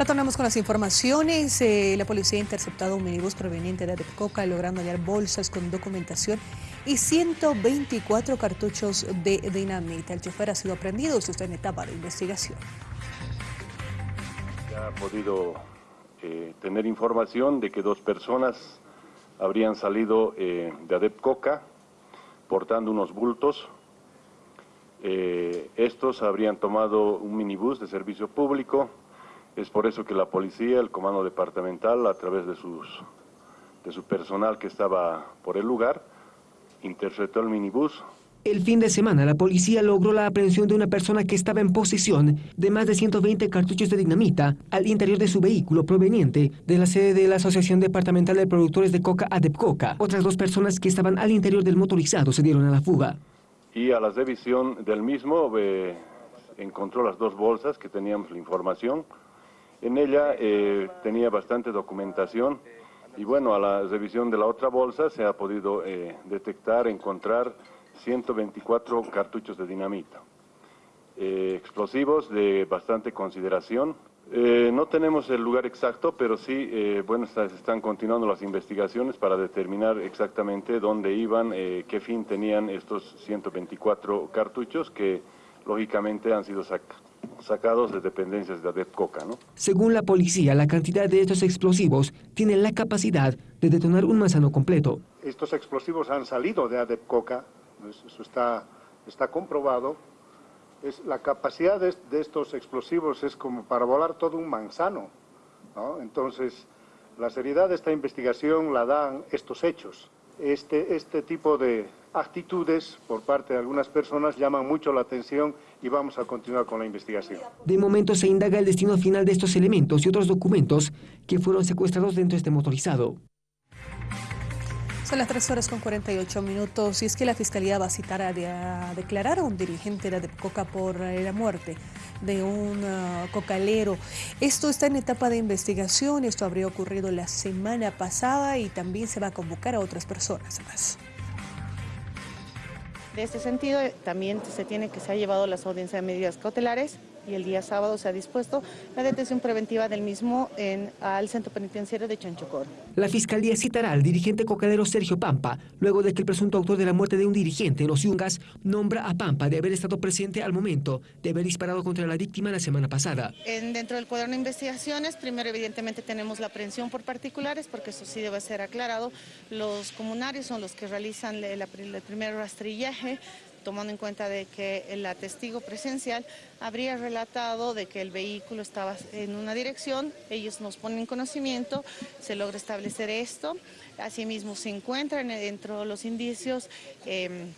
Retornamos con las informaciones. Eh, la policía ha interceptado un minibús proveniente de Adepcoca, logrando hallar bolsas con documentación y 124 cartuchos de dinamita. El chofer ha sido aprendido, esto está en etapa de investigación. Ya ha podido eh, tener información de que dos personas habrían salido eh, de Adepcoca portando unos bultos. estos habrían tomado un minibús de servicio público es por eso que la policía, el comando departamental, a través de, sus, de su personal que estaba por el lugar, interceptó el minibús. El fin de semana, la policía logró la aprehensión de una persona que estaba en posesión de más de 120 cartuchos de dinamita al interior de su vehículo proveniente de la sede de la Asociación Departamental de Productores de Coca Adepcoca. Otras dos personas que estaban al interior del motorizado se dieron a la fuga. Y a la revisión del mismo eh, encontró las dos bolsas que teníamos la información, en ella eh, tenía bastante documentación y bueno, a la revisión de la otra bolsa se ha podido eh, detectar, encontrar 124 cartuchos de dinamita. Eh, explosivos de bastante consideración. no tenemos el lugar exacto, pero sí, bueno, se están continuando las investigaciones para determinar exactamente dónde iban, qué fin tenían estos 124 cartuchos que lógicamente han sido sacados sacados de dependencias de ADEPCOCA. ¿no? Según la policía, la cantidad de estos explosivos tiene la capacidad de detonar un manzano completo. Estos explosivos han salido de ADEPCOCA, eso está, está comprobado. Es, la capacidad de, estos explosivos es como para volar todo un manzano. ¿no? Entonces, la seriedad de esta investigación la dan estos hechos. Este, este tipo de actitudes por parte de algunas personas llaman mucho la atención y vamos a continuar con la investigación. De momento se indaga el destino final de estos elementos y otros documentos que fueron secuestrados dentro de este motorizado. Son las 3 horas con 48 minutos y es que la Fiscalía va a citar a, declarar a un dirigente de Coca por la muerte de un uh, cocalero. Esto está en etapa de investigación, esto habría ocurrido la semana pasada y también se va a convocar a otras personas más. De este sentido, también se tiene que se ha llevado las audiencias de medidas cautelares y el día sábado se ha dispuesto la detención preventiva del mismo en, al centro penitenciario de Chanchocor. La Fiscalía citará al dirigente cocadero Sergio Pampa, luego de que el presunto autor de la muerte de un dirigente en Los Yungas nombra a Pampa de haber estado presente al momento de haber disparado contra la víctima la semana pasada. En, dentro del cuaderno de investigaciones, primero evidentemente tenemos la aprehensión por particulares, porque eso sí debe ser aclarado. Los comunarios son los que realizan el primer rastrillaje, tomando en cuenta de que el testigo presencial habría relatado de que el vehículo estaba en una dirección, ellos nos ponen conocimiento, se logra establecer esto, asimismo se encuentran dentro de los indicios... Em,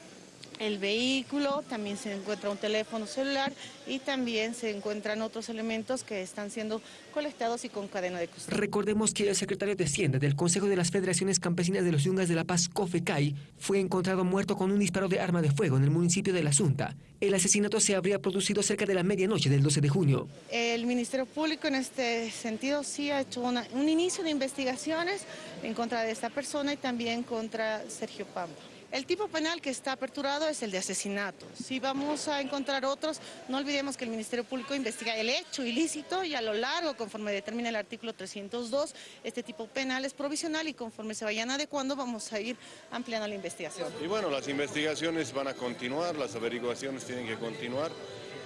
el vehículo, también se encuentra un teléfono celular y también se encuentran otros elementos que están siendo colectados y con cadena de custodia. Recordemos que el secretario de Hacienda del Consejo de las Federaciones Campesinas de los Yungas de La Paz, COFECAI, fue encontrado muerto con un disparo de arma de fuego en el municipio de La Asunta. El asesinato se habría producido cerca de la medianoche del 12 de junio. El Ministerio Público en este sentido sí ha hecho un inicio de investigaciones en contra de esta persona y también contra Sergio Pampa. El tipo penal que está aperturado es el de asesinato. Si vamos a encontrar otros, no olvidemos que el Ministerio Público investiga el hecho ilícito y a lo largo, conforme determina el artículo 302, este tipo penal es provisional y conforme se vayan adecuando vamos a ir ampliando la investigación. Y bueno, las investigaciones van a continuar, las averiguaciones tienen que continuar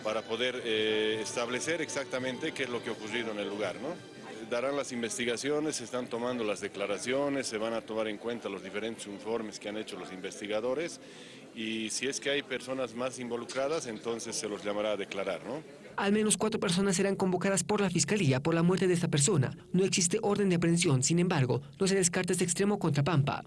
para poder eh, establecer exactamente qué es lo que ha ocurrido en el lugar, ¿no? Darán las investigaciones, se están tomando las declaraciones, se van a tomar en cuenta los diferentes informes que han hecho los investigadores y si es que hay personas más involucradas, entonces se los llamará a declarar, ¿no? Al menos cuatro personas serán convocadas por la Fiscalía por la muerte de esta persona. No existe orden de aprehensión, sin embargo, no se descarta este extremo contra Pampa.